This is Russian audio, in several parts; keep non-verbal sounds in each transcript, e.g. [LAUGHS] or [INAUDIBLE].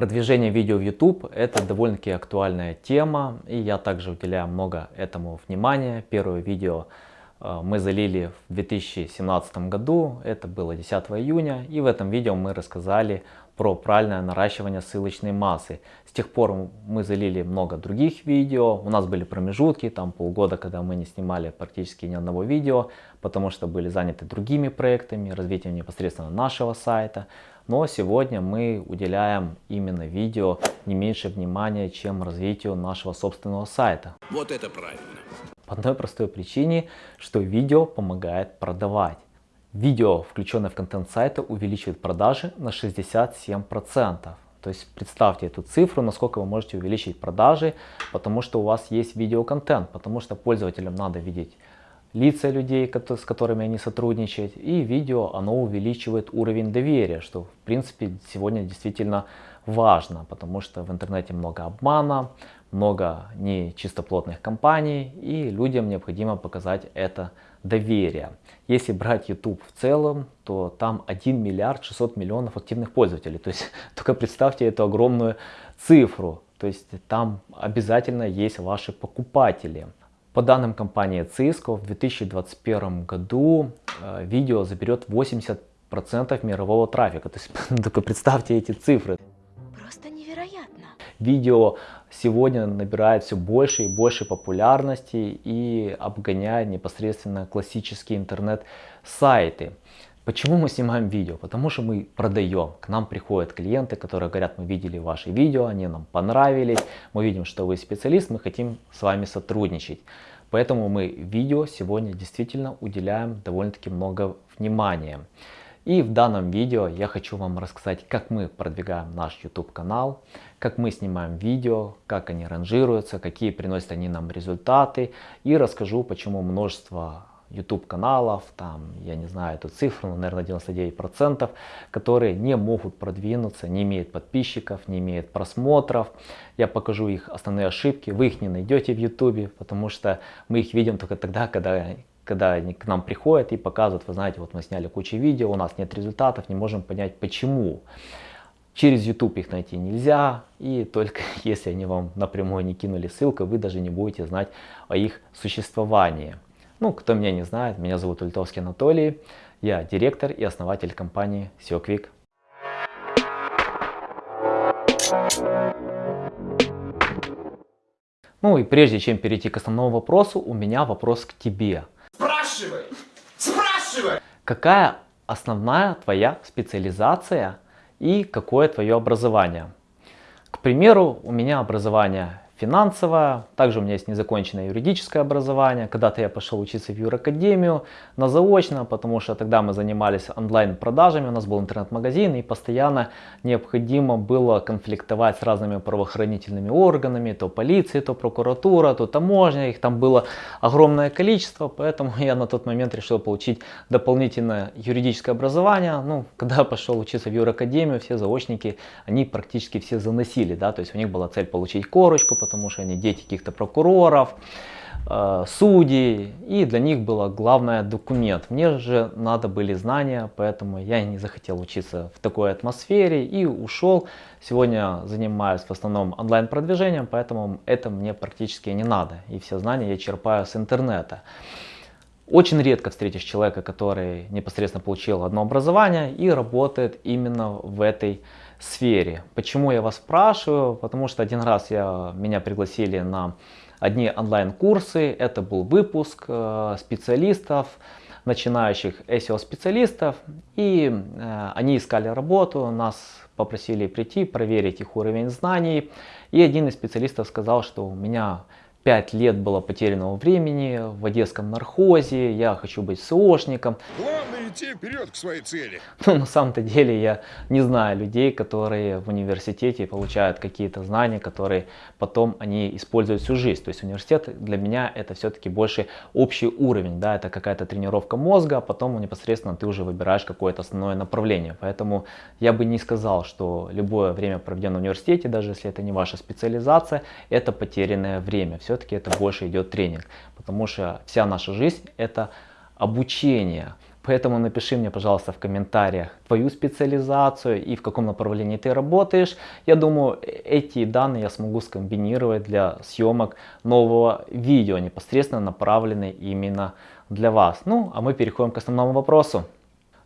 Продвижение видео в YouTube это довольно-таки актуальная тема, и я также уделяю много этому внимания. Первое видео э, мы залили в 2017 году, это было 10 июня, и в этом видео мы рассказали про правильное наращивание ссылочной массы. С тех пор мы залили много других видео, у нас были промежутки, там полгода, когда мы не снимали практически ни одного видео, потому что были заняты другими проектами, развитием непосредственно нашего сайта. Но сегодня мы уделяем именно видео не меньше внимания, чем развитию нашего собственного сайта. Вот это правильно. По одной простой причине, что видео помогает продавать. Видео, включенное в контент сайта, увеличивает продажи на 67%. То есть представьте эту цифру, насколько вы можете увеличить продажи, потому что у вас есть видеоконтент, потому что пользователям надо видеть лица людей, с которыми они сотрудничают, и видео, оно увеличивает уровень доверия, что в принципе сегодня действительно важно, потому что в интернете много обмана, много нечистоплотных компаний, и людям необходимо показать это доверие. Если брать YouTube в целом, то там 1 миллиард 600 миллионов активных пользователей. То есть [LAUGHS] только представьте эту огромную цифру. То есть там обязательно есть ваши покупатели. По данным компании Cisco, в 2021 году э, видео заберет 80% мирового трафика. То есть [LAUGHS] только представьте эти цифры. Просто невероятно. Видео сегодня набирает все больше и больше популярности и обгоняет непосредственно классические интернет-сайты. Почему мы снимаем видео? Потому что мы продаем. К нам приходят клиенты, которые говорят, мы видели ваши видео, они нам понравились, мы видим, что вы специалист, мы хотим с вами сотрудничать. Поэтому мы видео сегодня действительно уделяем довольно-таки много внимания. И в данном видео я хочу вам рассказать, как мы продвигаем наш YouTube канал, как мы снимаем видео, как они ранжируются, какие приносят они нам результаты. И расскажу, почему множество YouTube каналов, там, я не знаю эту цифру, но, наверное, 99%, которые не могут продвинуться, не имеют подписчиков, не имеют просмотров. Я покажу их основные ошибки, вы их не найдете в YouTube, потому что мы их видим только тогда, когда, когда они к нам приходят и показывают, вы знаете, вот мы сняли кучу видео, у нас нет результатов, не можем понять почему. Через YouTube их найти нельзя, и только [LAUGHS] если они вам напрямую не кинули ссылку, вы даже не будете знать о их существовании. Ну, кто меня не знает, меня зовут Ультовский Анатолий, я директор и основатель компании SEO Quick. Ну и прежде чем перейти к основному вопросу, у меня вопрос к тебе. Спрашивай! Спрашивай! Какая основная твоя специализация и какое твое образование? К примеру, у меня образование финансовая, также у меня есть незаконченное юридическое образование. Когда-то я пошел учиться в юракадемию на заочно, потому что тогда мы занимались онлайн-продажами, у нас был интернет-магазин и постоянно необходимо было конфликтовать с разными правоохранительными органами, то полиция, то прокуратура, то таможня, их там было огромное количество, поэтому я на тот момент решил получить дополнительное юридическое образование. Ну, когда пошел учиться в юракадемию, все заочники, они практически все заносили, да, то есть у них была цель получить корочку, потому что они дети каких-то прокуроров, э, судей, и для них было главное документ. Мне же надо были знания, поэтому я не захотел учиться в такой атмосфере и ушел. Сегодня занимаюсь в основном онлайн-продвижением, поэтому это мне практически не надо. И все знания я черпаю с интернета. Очень редко встретишь человека, который непосредственно получил одно образование и работает именно в этой сфере. Почему я вас спрашиваю? Потому что один раз я, меня пригласили на одни онлайн-курсы. Это был выпуск э, специалистов, начинающих SEO-специалистов. И э, они искали работу, нас попросили прийти, проверить их уровень знаний. И один из специалистов сказал, что у меня 5 лет было потерянного времени в одесском нархозе, я хочу быть СОшником. Главное идти вперед к своей цели. [LAUGHS] Ну, на самом-то деле я не знаю людей, которые в университете получают какие-то знания, которые потом они используют всю жизнь. То есть университет для меня это все-таки больше общий уровень, да, это какая-то тренировка мозга, а потом непосредственно ты уже выбираешь какое-то основное направление. Поэтому я бы не сказал, что любое время проведенное в университете, даже если это не ваша специализация, это потерянное время. Все все-таки это больше идет тренинг. Потому что вся наша жизнь это обучение. Поэтому напиши мне, пожалуйста, в комментариях твою специализацию и в каком направлении ты работаешь. Я думаю, эти данные я смогу скомбинировать для съемок нового видео, непосредственно направленные именно для вас. Ну, а мы переходим к основному вопросу.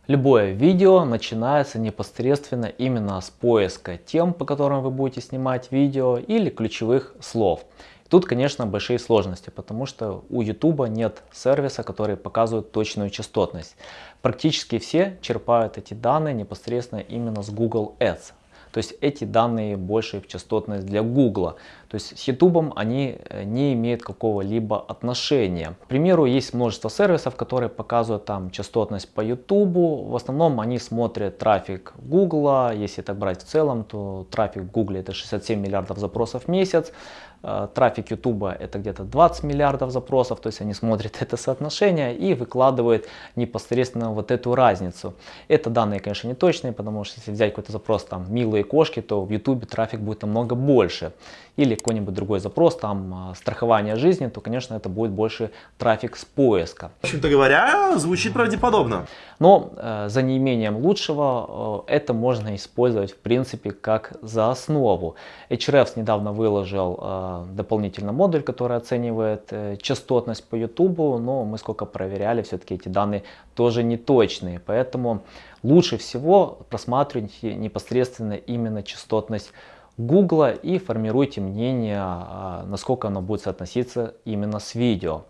Любое видео начинается непосредственно именно с поиска тем, по которым вы будете снимать видео или ключевых слов. Тут, конечно, большие сложности, потому что у YouTube нет сервиса, который показывает точную частотность. Практически все черпают эти данные непосредственно именно с Google Ads. То есть эти данные больше в частотность для Google. То есть с YouTube они э, не имеют какого-либо отношения. К примеру, есть множество сервисов, которые показывают там частотность по YouTube. В основном они смотрят трафик Google. Если так брать в целом, то трафик Google это 67 миллиардов запросов в месяц. Э, трафик YouTube это где-то 20 миллиардов запросов, то есть они смотрят [LAUGHS] это соотношение и выкладывают непосредственно вот эту разницу. Это данные, конечно, не точные, потому что если взять какой-то запрос там милые кошки, то в YouTube трафик будет намного больше. Или какой-нибудь другой запрос, там э, страхование жизни, то, конечно, это будет больше трафик с поиска. В общем-то говоря, звучит правдеподобно. Но э, за неимением лучшего э, это можно использовать в принципе как за основу. Hrefs недавно выложил э, дополнительный модуль, который оценивает э, частотность по YouTube, но мы сколько проверяли, все-таки эти данные тоже не точные. Поэтому лучше всего просматривайте непосредственно именно частотность Google и формируйте мнение, э, насколько оно будет соотноситься именно с видео.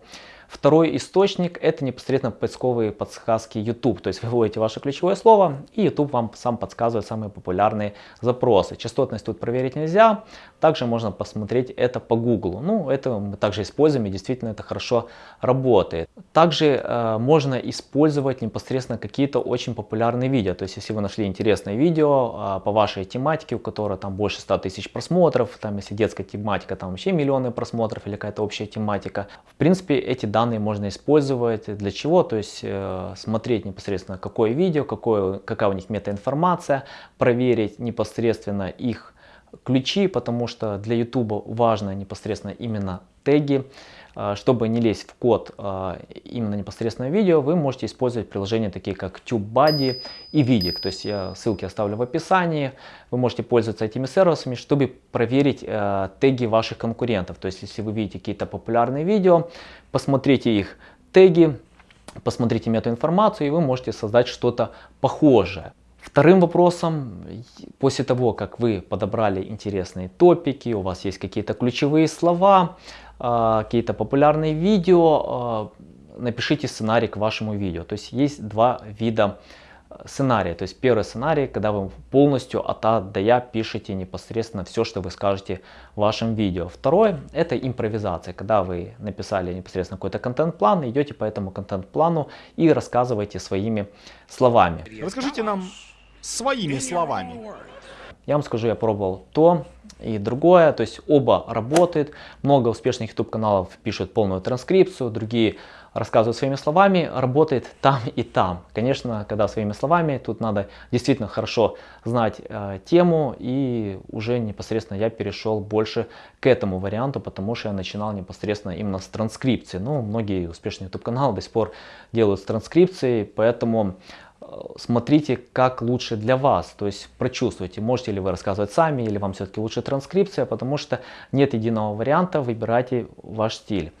Второй источник это непосредственно поисковые подсказки YouTube. То есть вы вводите ваше ключевое слово и YouTube вам сам подсказывает самые популярные запросы. Частотность тут проверить нельзя. Также можно посмотреть это по Google. Ну, это мы также используем и действительно это хорошо работает. Также э, можно использовать непосредственно какие-то очень популярные видео. То есть если вы нашли интересное видео э, по вашей тематике, у которого там больше 100 тысяч просмотров, там если детская тематика, там вообще миллионы просмотров или какая-то общая тематика. В принципе, эти данные можно использовать для чего? То есть э, смотреть непосредственно какое видео, какое, какая у них метаинформация, проверить непосредственно их ключи, потому что для YouTube важно непосредственно именно теги. А, чтобы не лезть в код а, именно непосредственно видео, вы можете использовать приложения такие как TubeBuddy и Vidic. То есть я ссылки оставлю в описании. Вы можете пользоваться этими сервисами, чтобы проверить а, теги ваших конкурентов. То есть если вы видите какие-то популярные видео, посмотрите их теги, посмотрите метаинформацию и вы можете создать что-то похожее. Вторым вопросом, после того, как вы подобрали интересные топики, у вас есть какие-то ключевые слова, а, какие-то популярные видео, а, напишите сценарий к вашему видео. То есть есть два вида сценария. То есть первый сценарий, когда вы полностью от А до Я пишете непосредственно все, что вы скажете в вашем видео. Второй это импровизация, когда вы написали непосредственно какой-то контент-план, идете по этому контент-плану и рассказываете своими словами. Расскажите нам своими словами. Я вам скажу, я пробовал то и другое, то есть оба работают. Много успешных YouTube каналов пишут полную транскрипцию, другие рассказывают своими словами, работает там и там. Конечно, когда своими словами, тут надо действительно хорошо знать э, тему и уже непосредственно я перешел больше к этому варианту, потому что я начинал непосредственно именно с транскрипции. Ну, многие успешные YouTube каналы до сих пор делают с транскрипцией, поэтому смотрите, как лучше для вас, то есть прочувствуйте, можете ли вы рассказывать сами, или вам все-таки лучше транскрипция, потому что нет единого варианта, выбирайте ваш стиль.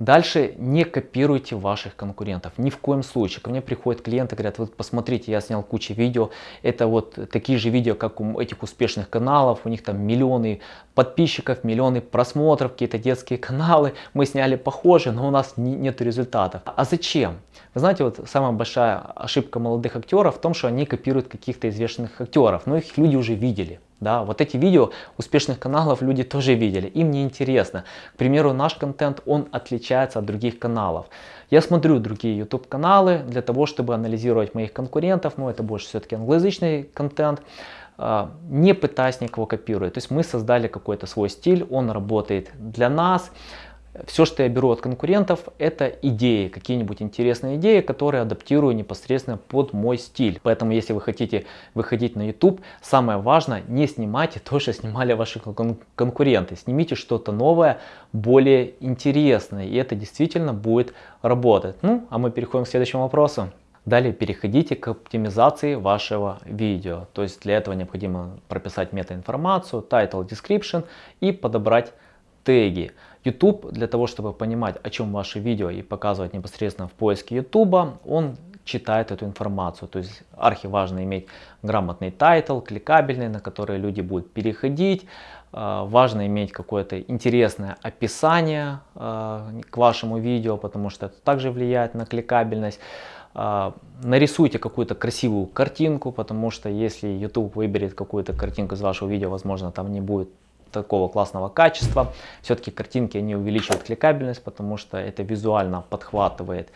Дальше не копируйте ваших конкурентов, ни в коем случае. Ко мне приходят клиенты, говорят, вот посмотрите, я снял кучу видео, это вот такие же видео, как у этих успешных каналов, у них там миллионы подписчиков, миллионы просмотров, какие-то детские [LAUGHS] каналы, мы сняли похоже, но у нас нет результатов. А зачем? Вы знаете, вот самая большая ошибка молодых актеров в том, что они копируют каких-то известных актеров, но их люди уже видели. Да, вот эти видео успешных каналов люди тоже видели, им не интересно. К примеру, наш контент, он отличается от других каналов. Я смотрю другие YouTube каналы для того, чтобы анализировать моих конкурентов, но это больше все-таки англоязычный контент, а, не пытаясь никого копировать. То есть мы создали какой-то свой стиль, он работает для нас. Все, что я беру от конкурентов, это идеи, какие-нибудь интересные идеи, которые адаптирую непосредственно под мой стиль. Поэтому, если вы хотите выходить на YouTube, самое важное, не снимайте то, что снимали ваши кон конкуренты. Снимите что-то новое, более интересное, и это действительно будет работать. Ну, а мы переходим к следующему вопросу. Далее переходите к оптимизации вашего видео. То есть для этого необходимо прописать метаинформацию, title, description и подобрать теги. YouTube для того, чтобы понимать, о чем ваше видео и показывать непосредственно в поиске YouTube, он читает эту информацию. То есть архиважно иметь грамотный title, кликабельный, на который люди будут переходить. А, важно иметь какое-то интересное описание а, к вашему видео, потому что это также влияет на кликабельность. А, нарисуйте какую-то красивую картинку, потому что если YouTube выберет какую-то картинку из вашего видео, возможно, там не будет такого классного качества. Все-таки картинки они увеличивают кликабельность, потому что это визуально подхватывает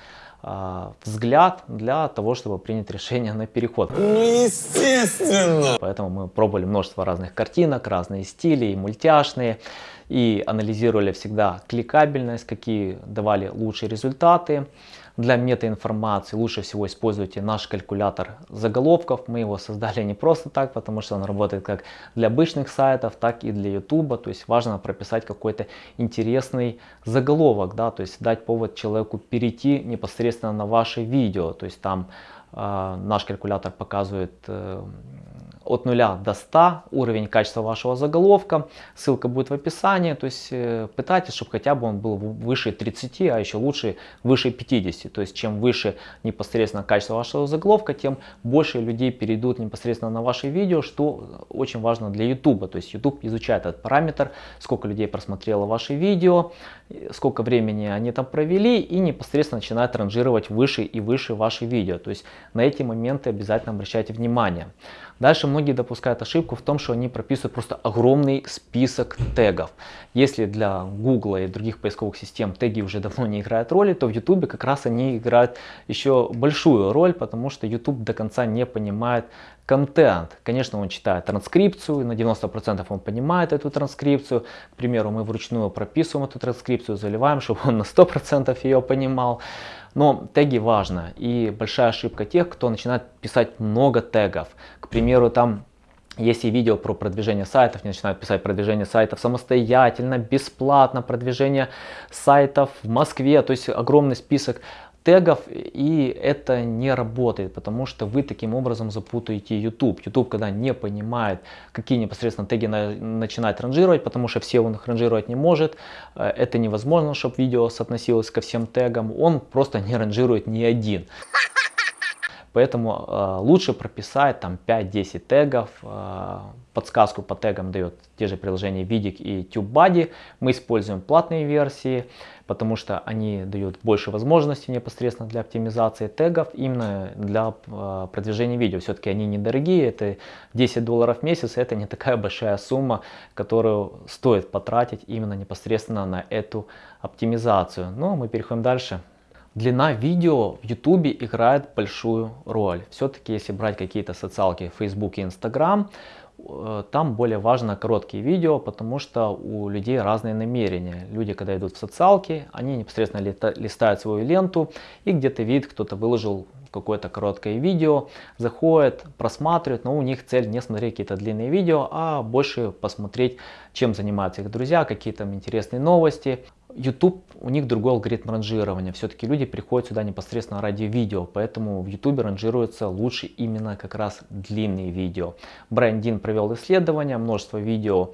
э, взгляд для того, чтобы принять решение на переход. Ну, естественно! Поэтому мы пробовали множество разных картинок, разные стили, и мультяшные, и анализировали всегда кликабельность, какие давали лучшие результаты. Для метаинформации лучше всего используйте наш калькулятор заголовков. Мы его создали не просто так, потому что он работает как для обычных сайтов, так и для YouTube. То есть важно прописать какой-то интересный заголовок, да, то есть дать повод человеку перейти непосредственно на ваше видео. То есть там э, наш калькулятор показывает э, от 0 до 100 уровень качества вашего заголовка. Ссылка будет в описании. То есть э, пытайтесь, чтобы хотя бы он был выше 30, а еще лучше выше 50. То есть чем выше непосредственно качество вашего заголовка, тем больше людей перейдут непосредственно на ваше видео, что очень важно для YouTube. То есть YouTube изучает этот параметр, сколько людей просмотрело ваше видео, сколько времени они там провели и непосредственно начинает ранжировать выше и выше ваши видео. То есть на эти моменты обязательно обращайте внимание. Дальше многие допускают ошибку в том, что они прописывают просто огромный список тегов. Если для Google и других поисковых систем теги уже давно не играют роли, то в YouTube как раз они играют еще большую роль, потому что YouTube до конца не понимает контент. Конечно, он читает транскрипцию, на 90% он понимает эту транскрипцию. К примеру, мы вручную прописываем эту транскрипцию, заливаем, чтобы он на 100% ее понимал. Но теги важно. И большая ошибка тех, кто начинает писать много тегов. К примеру, там если видео про продвижение сайтов, не начинают писать продвижение сайтов самостоятельно, бесплатно, продвижение сайтов в Москве, то есть огромный список тегов, и это не работает, потому что вы таким образом запутаете YouTube. YouTube, когда не понимает, какие непосредственно теги на, начинать ранжировать, потому что все он их ранжировать не может, э, это невозможно, чтобы видео соотносилось ко всем тегам, он просто не ранжирует ни один. Поэтому э, лучше прописать там 5-10 тегов. Э, подсказку по тегам дает те же приложения Vidic и TubeBuddy. Мы используем платные версии, потому что они дают больше возможностей непосредственно для оптимизации тегов, именно для э, продвижения видео. Все-таки они недорогие, это 10 долларов в месяц, это не такая [LAUGHS] большая сумма, которую стоит потратить именно непосредственно на эту оптимизацию. Но ну, мы переходим дальше. Длина видео в YouTube играет большую роль. Все-таки если брать какие-то социалки Facebook и Instagram, э, там более важно короткие видео, потому что у людей разные намерения. Люди, когда идут в социалки, они непосредственно листают свою ленту и где-то видят, кто-то выложил какое-то короткое видео, заходят, просматривают, но у них цель не смотреть какие-то длинные видео, а больше посмотреть, чем занимаются их друзья, какие там интересные новости. YouTube, у них другой алгоритм ранжирования. Все-таки люди приходят сюда непосредственно ради видео, поэтому в YouTube ранжируются лучше именно как раз длинные видео. Брайан Дин провел исследование, множество видео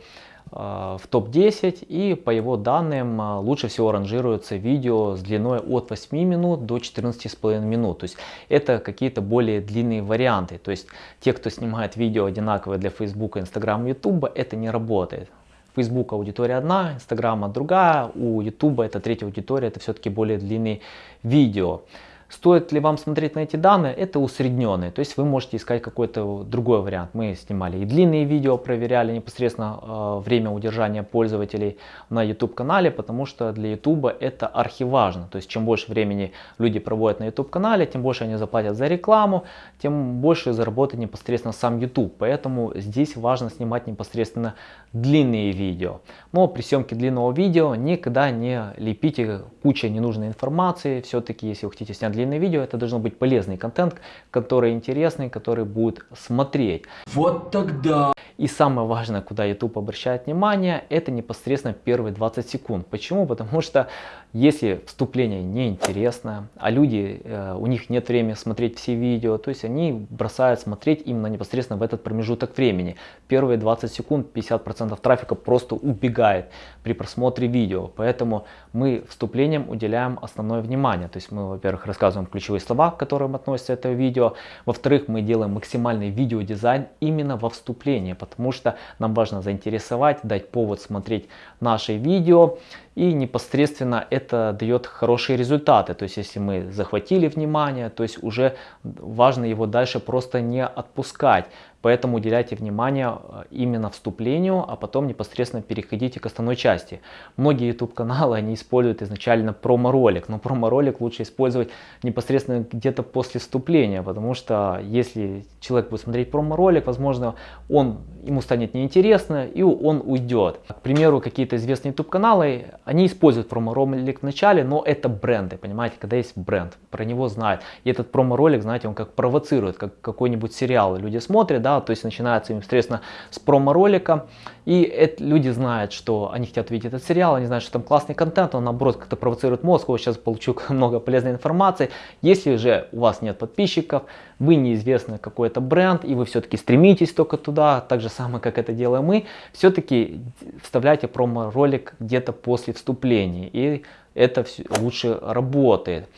э, в топ-10 и по его данным э, лучше всего ранжируются видео с длиной от 8 минут до 14,5 минут. То есть это какие-то более длинные варианты. То есть те, кто снимает видео одинаковые для Facebook, Instagram, YouTube, это не работает. Facebook аудитория одна, Instagram другая, у YouTube это третья аудитория, это все-таки более длинные видео. Стоит ли вам смотреть на эти данные? Это усредненные, то есть вы можете искать какой-то другой вариант. Мы снимали и длинные видео, проверяли непосредственно э, время удержания пользователей на YouTube канале, потому что для YouTube это архиважно. То есть чем больше времени люди проводят на YouTube канале, тем больше они заплатят за рекламу, тем больше заработает непосредственно сам YouTube. Поэтому здесь важно снимать непосредственно длинные видео. Но при съемке длинного видео никогда не лепите куча ненужной информации. Все-таки если вы хотите снять длинное видео, это должно быть полезный контент, который интересный, который будет смотреть. Вот тогда. И самое важное, куда YouTube обращает внимание, это непосредственно первые 20 секунд. Почему? Потому что если вступление неинтересное, а люди, э, у них нет времени смотреть все видео, то есть они бросают смотреть именно непосредственно в этот промежуток времени. Первые 20 секунд 50% трафика просто убегает при просмотре видео. Поэтому мы вступлением уделяем основное внимание. То есть мы, во-первых, рассказываем ключевые слова, к которым относится это видео. Во-вторых, мы делаем максимальный видеодизайн именно во вступлении, потому что нам важно заинтересовать, дать повод смотреть наши видео и непосредственно это дает хорошие результаты. То есть если мы захватили внимание, то есть уже важно его дальше просто не отпускать. Поэтому уделяйте внимание э, именно вступлению, а потом непосредственно переходите к основной части. Многие YouTube каналы они используют изначально промо-ролик, но промо-ролик лучше использовать непосредственно где-то после вступления, потому что если человек будет смотреть промо-ролик, возможно, он, ему станет неинтересно и он уйдет. К примеру, какие-то известные YouTube каналы, они используют промо-ролик в начале, но это бренды, понимаете, когда есть бренд, про него знают. И этот промо-ролик, знаете, он как провоцирует, как какой-нибудь сериал. Люди смотрят, да, то есть начинается непосредственно с промо-ролика, и это, люди знают, что они хотят увидеть этот сериал, они знают, что там классный контент, он наоборот как-то провоцирует мозг, вот сейчас получу [LAUGHS] много полезной информации. Если же у вас нет подписчиков, вы неизвестный какой-то бренд, и вы все-таки стремитесь только туда, так же самое, как это делаем мы, все-таки вставляйте промо-ролик где-то после вступления, и это все лучше работает.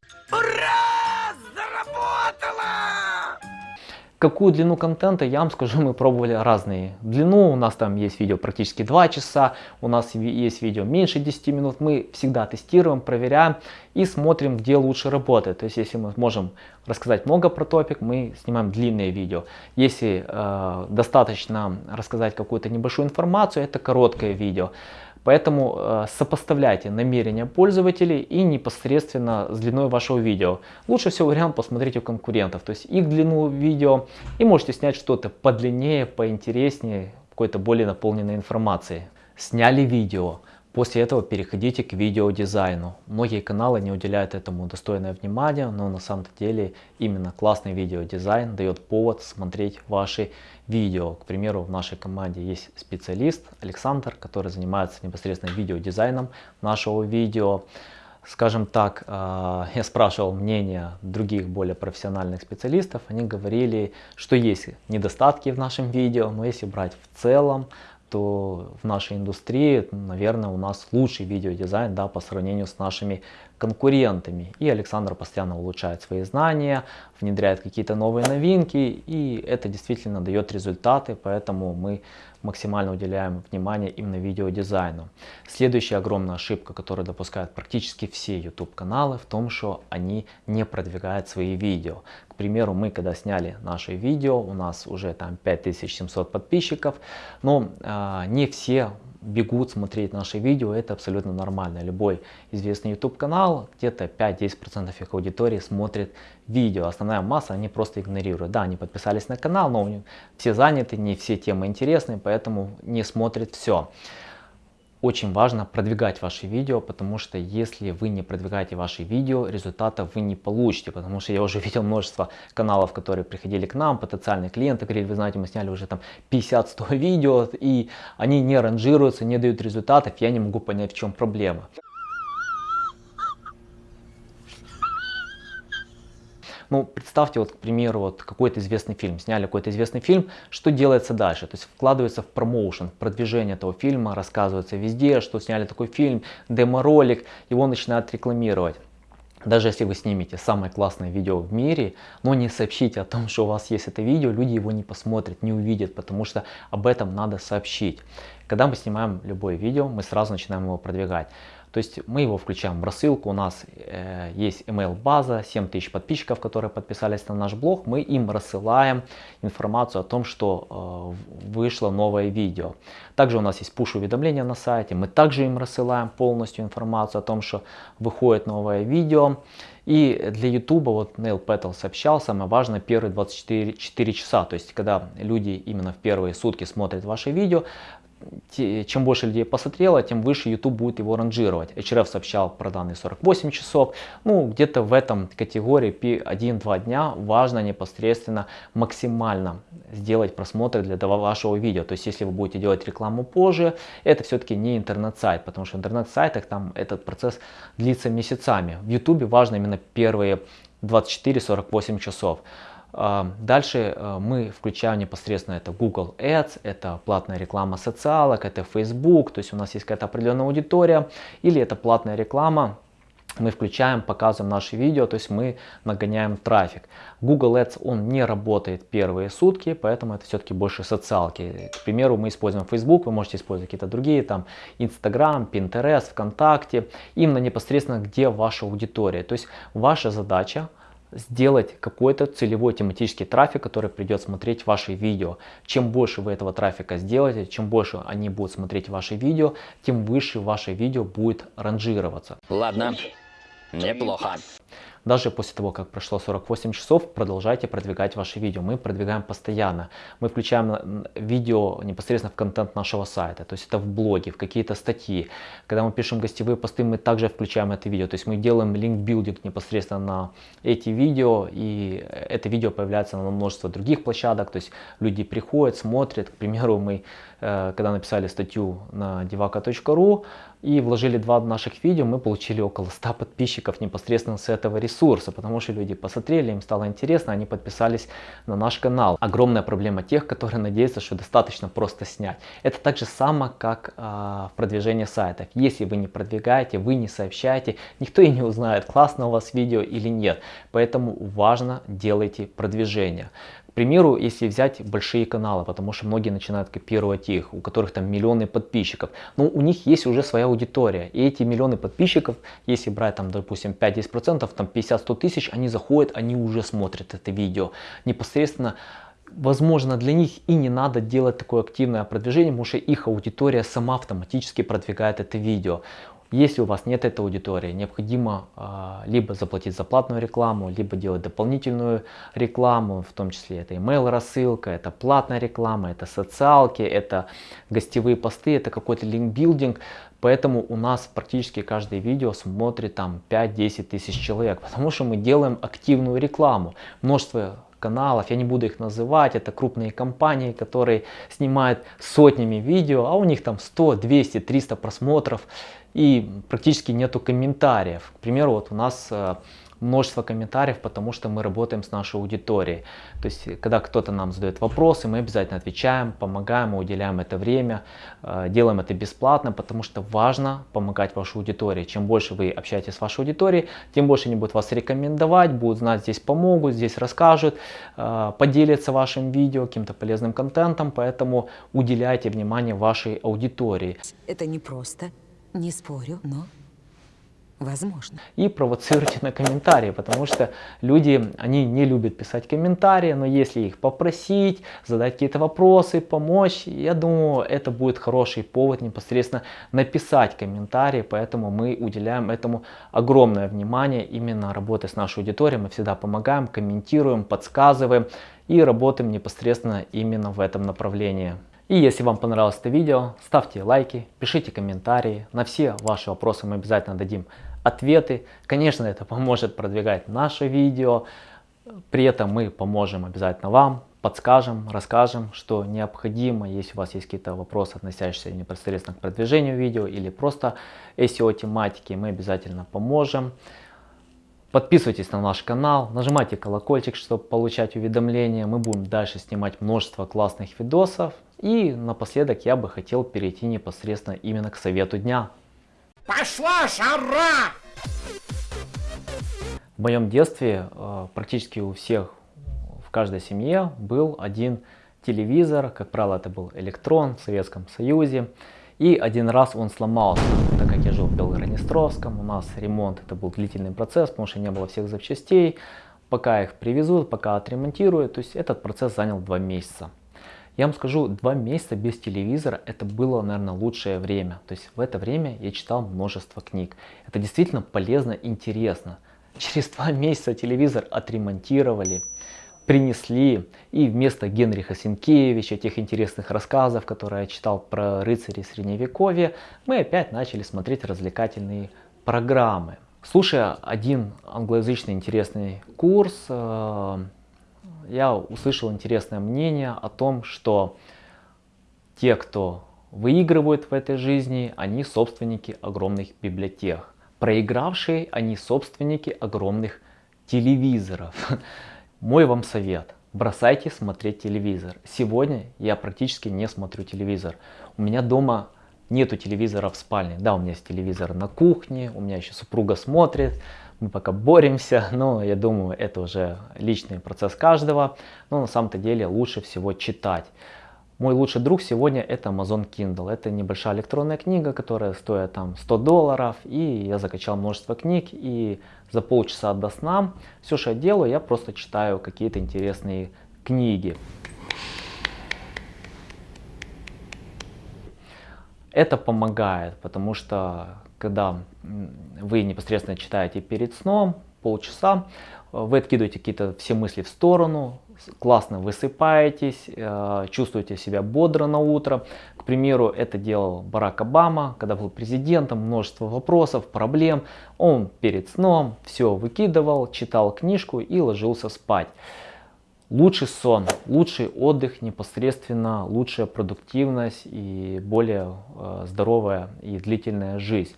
Какую длину контента, я вам скажу, [LAUGHS] мы пробовали разные. Длину у нас там есть видео практически 2 часа, у нас есть видео меньше 10 минут. Мы всегда тестируем, проверяем и смотрим, где лучше работает. То есть, если мы можем рассказать много про топик, мы снимаем длинные видео. Если э, достаточно рассказать какую-то небольшую информацию, это короткое видео. Поэтому э, сопоставляйте намерения пользователей и непосредственно с длиной вашего видео. Лучше всего вариант посмотреть у конкурентов, то есть их длину видео и можете снять что-то подлиннее, поинтереснее, какой-то более наполненной информации. Сняли видео. После этого переходите к видеодизайну. Многие каналы не уделяют этому достойное внимание, но на самом деле именно классный видеодизайн дает повод смотреть ваши видео. К примеру, в нашей команде есть специалист Александр, который занимается непосредственно видеодизайном нашего видео. Скажем так, э, [LAUGHS] я спрашивал мнение других более профессиональных специалистов, они говорили, что есть недостатки в нашем видео, но если брать в целом, то в нашей индустрии, наверное, у нас лучший видеодизайн да, по сравнению с нашими конкурентами. И Александр постоянно улучшает свои знания, внедряет какие-то новые новинки, и это действительно дает результаты, поэтому мы максимально уделяем внимание именно видеодизайну. Следующая огромная ошибка, которую допускают практически все YouTube каналы, в том, что они не продвигают свои видео. К примеру, мы когда сняли наше видео, у нас уже там 5700 подписчиков, но э, не все бегут смотреть наши видео, это абсолютно нормально. Любой известный YouTube канал, где-то 5-10% их аудитории смотрит видео. Основная масса они просто игнорируют. Да, они подписались на канал, но все заняты, не все темы интересны, поэтому не смотрят все очень важно продвигать ваши видео, потому что если вы не продвигаете ваши видео, результатов вы не получите, потому что я уже [LAUGHS] видел множество каналов, которые приходили к нам, потенциальные клиенты, говорили, вы знаете, мы сняли уже там 50-100 [LAUGHS] видео, и они не ранжируются, не дают результатов, я не могу понять, в чем проблема. Ну, представьте, вот, к примеру, вот какой-то известный фильм, сняли какой-то известный фильм, что делается дальше? То есть вкладывается в промоушен, в продвижение этого фильма, рассказывается везде, что сняли такой фильм, демо-ролик, его начинают рекламировать. Даже если вы снимете самое классное видео в мире, но не сообщите о том, [LAUGHS] что у вас есть это видео, люди его не посмотрят, не увидят, потому что об этом надо сообщить. Когда мы снимаем любое видео, мы сразу начинаем его продвигать. То есть мы его включаем в рассылку, у нас э, есть email база, 7000 подписчиков, которые подписались на наш блог, мы им рассылаем информацию о том, что э, вышло новое видео. Также у нас есть push уведомления на сайте, мы также им рассылаем полностью информацию о том, что выходит новое видео. И для YouTube, вот Neil Petal сообщал, самое важное первые 24 4 часа, то есть когда люди именно в первые сутки смотрят ваше видео, чем больше людей посмотрело, тем выше YouTube будет его ранжировать. HRF сообщал про данные 48 часов. Ну, где-то в этом категории P1-2 дня важно непосредственно максимально сделать просмотры для вашего видео. То есть, если вы будете делать рекламу позже, это все-таки не интернет-сайт, потому что в интернет-сайтах там этот процесс длится месяцами. В YouTube важно именно первые 24-48 часов. А, Дальше э, мы включаем непосредственно это Google Ads, это платная реклама социалок, это Facebook, то есть у нас есть какая-то определенная аудитория, или это платная реклама, мы включаем, показываем наши видео, то есть мы нагоняем трафик. Google Ads, он не работает первые сутки, поэтому это все-таки больше социалки. К примеру, мы используем Facebook, вы можете использовать какие-то другие, там Instagram, Pinterest, ВКонтакте, именно непосредственно где ваша аудитория. То есть ваша задача сделать какой-то целевой тематический трафик, который придет смотреть ваши видео. Чем больше вы этого трафика сделаете, чем больше они будут смотреть ваши видео, тем выше ваше видео будет ранжироваться. Ладно, неплохо. Даже после того, как прошло 48 часов, продолжайте продвигать ваши видео. Мы продвигаем постоянно. Мы включаем видео непосредственно в контент нашего сайта. То есть это в блоге, в какие-то статьи. Когда мы пишем гостевые посты, мы также включаем это видео. То есть мы делаем линк-билдинг непосредственно на эти видео. И это видео появляется на множество других площадок. То есть люди приходят, смотрят. К примеру, мы когда написали статью на devaka.ru и вложили два наших видео, мы получили около 100 подписчиков непосредственно с этого ресурса, потому что люди посмотрели, им стало интересно, они подписались на наш канал. Огромная проблема тех, которые надеются, что достаточно просто снять. Это так же само, как а, в продвижении сайтов. Если вы не продвигаете, вы не сообщаете, никто и не узнает, классно у вас видео или нет. Поэтому важно делайте продвижение. К примеру, если взять большие каналы, потому что многие начинают копировать их, у которых там миллионы подписчиков, но у них есть уже своя аудитория. И эти миллионы подписчиков, если брать там, допустим, 5-10%, там 50-100 тысяч, они заходят, они уже смотрят это видео. Непосредственно возможно, для них и не надо делать такое активное продвижение, потому что их аудитория сама автоматически продвигает это видео. Если у вас нет этой аудитории, необходимо а, либо заплатить за платную рекламу, либо делать дополнительную рекламу, в том числе это email рассылка, это платная реклама, это социалки, это гостевые посты, это какой-то линкбилдинг. Поэтому у нас практически каждое видео смотрит там 5-10 тысяч человек, потому что мы делаем активную рекламу. Множество каналов, я не буду их называть, это крупные компании, которые снимают сотнями видео, а у них там 100, 200, 300 просмотров и практически нету комментариев. К примеру, вот у нас э, множество комментариев, потому что мы работаем с нашей аудиторией. То есть, когда кто-то нам задает вопросы, мы обязательно отвечаем, помогаем, уделяем это время, э, делаем это бесплатно, потому что важно помогать вашей аудитории. Чем больше вы общаетесь с вашей аудиторией, тем больше они будут вас рекомендовать, будут знать, здесь помогут, здесь расскажут, э, поделятся вашим видео, каким-то полезным контентом, поэтому уделяйте внимание вашей аудитории. Это непросто, не спорю, но возможно. и провоцируйте на комментарии, потому что люди, они не любят писать комментарии, но если их попросить, задать какие-то вопросы, помочь, я думаю, это будет хороший повод непосредственно написать комментарии, поэтому мы уделяем этому огромное внимание, именно работая с нашей аудиторией, мы всегда помогаем, комментируем, подсказываем и работаем непосредственно именно в этом направлении. И если вам понравилось это видео, ставьте лайки, пишите комментарии. На все ваши вопросы мы обязательно дадим ответы. Конечно, это [LAUGHS] поможет продвигать наше видео. При этом мы поможем обязательно вам, подскажем, расскажем, что необходимо. Если у вас есть какие-то вопросы, относящиеся непосредственно к продвижению видео или просто SEO тематики, мы обязательно поможем. Подписывайтесь на наш канал, нажимайте колокольчик, чтобы получать уведомления. Мы будем дальше снимать множество классных видосов. И напоследок я бы хотел перейти непосредственно именно к совету дня. Пошла жара! В моем детстве э, практически у всех, в каждой семье был один телевизор. Как правило, это был электрон в Советском Союзе. И один раз он сломался, так как я Белгороднестровском. У нас ремонт это был длительный процесс, потому что не было всех запчастей. Пока их привезут, пока отремонтируют. То есть этот процесс занял два месяца. Я вам скажу, два месяца без телевизора это было, наверное, лучшее время. То есть в это время я читал множество книг. Это действительно полезно, интересно. Через два [LAUGHS] месяца телевизор отремонтировали, принесли и вместо Генриха Сенкевича, тех интересных рассказов, которые я читал про рыцарей средневековья, мы опять начали смотреть развлекательные программы. Слушая один англоязычный интересный курс, э, я услышал интересное мнение о том, что те, кто выигрывают в этой жизни, они собственники огромных библиотек. Проигравшие, они собственники огромных телевизоров. Мой вам совет. Бросайте смотреть телевизор. Сегодня я практически не смотрю телевизор. У меня дома нету телевизора в спальне. Да, у меня есть телевизор на кухне, у меня еще супруга смотрит. Мы пока боремся, [LAUGHS] но я думаю, это уже личный процесс каждого. Но на самом-то деле лучше всего читать. Мой лучший друг сегодня это Amazon Kindle. Это небольшая электронная книга, которая стоит там 100 долларов. И я закачал множество книг. И за полчаса до сна все, что я делаю, я просто читаю какие-то интересные книги. Это помогает, потому что когда вы непосредственно читаете перед сном, полчаса, вы откидываете какие-то все мысли в сторону, классно высыпаетесь, э, чувствуете себя бодро на утро. К примеру, это делал Барак Обама, когда был президентом, множество вопросов, проблем. Он перед сном все выкидывал, читал книжку и ложился спать. Лучший сон, лучший отдых непосредственно, лучшая продуктивность и более э, здоровая и длительная жизнь.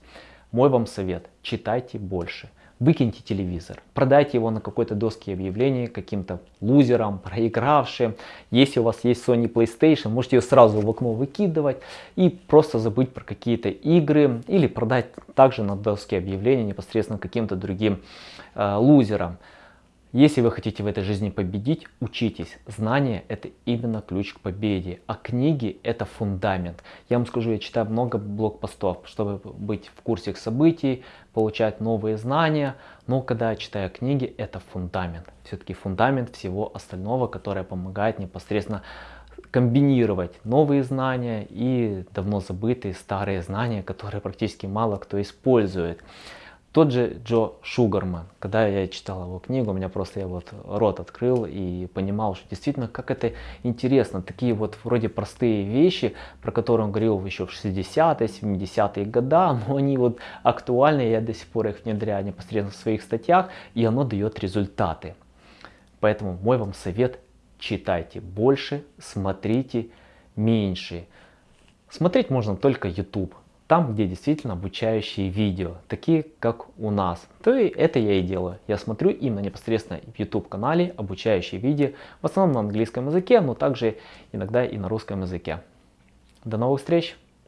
Мой вам совет, читайте больше выкиньте телевизор, продайте его на какой-то доске объявлений каким-то лузерам, проигравшим. Если у вас есть Sony PlayStation, можете ее сразу в окно выкидывать и просто забыть про какие-то игры или продать также на доске объявлений непосредственно каким-то другим э, лузерам. Если вы хотите в этой жизни победить, учитесь. Знание это именно ключ к победе, а книги это фундамент. Я вам скажу, я читаю много блокпостов, чтобы быть в курсе событий, получать новые знания. Но когда я читаю книги, это фундамент. Все-таки фундамент всего остального, которое помогает непосредственно комбинировать новые знания и давно забытые старые знания, которые практически мало кто использует. Тот же Джо Шугарман, когда я читал его книгу, у меня просто я вот рот открыл и понимал, что действительно как это интересно. Такие вот вроде простые вещи, про которые он говорил еще в 60-е, 70-е годы, но они вот актуальны, я до сих пор их внедряю непосредственно в своих статьях, и оно дает результаты. Поэтому мой вам совет, читайте больше, смотрите меньше. Смотреть можно только YouTube там, где действительно обучающие видео, такие как у нас. То и это я и делаю. Я смотрю именно непосредственно в YouTube канале обучающие видео, в основном на английском языке, но также иногда и на русском языке. До новых встреч!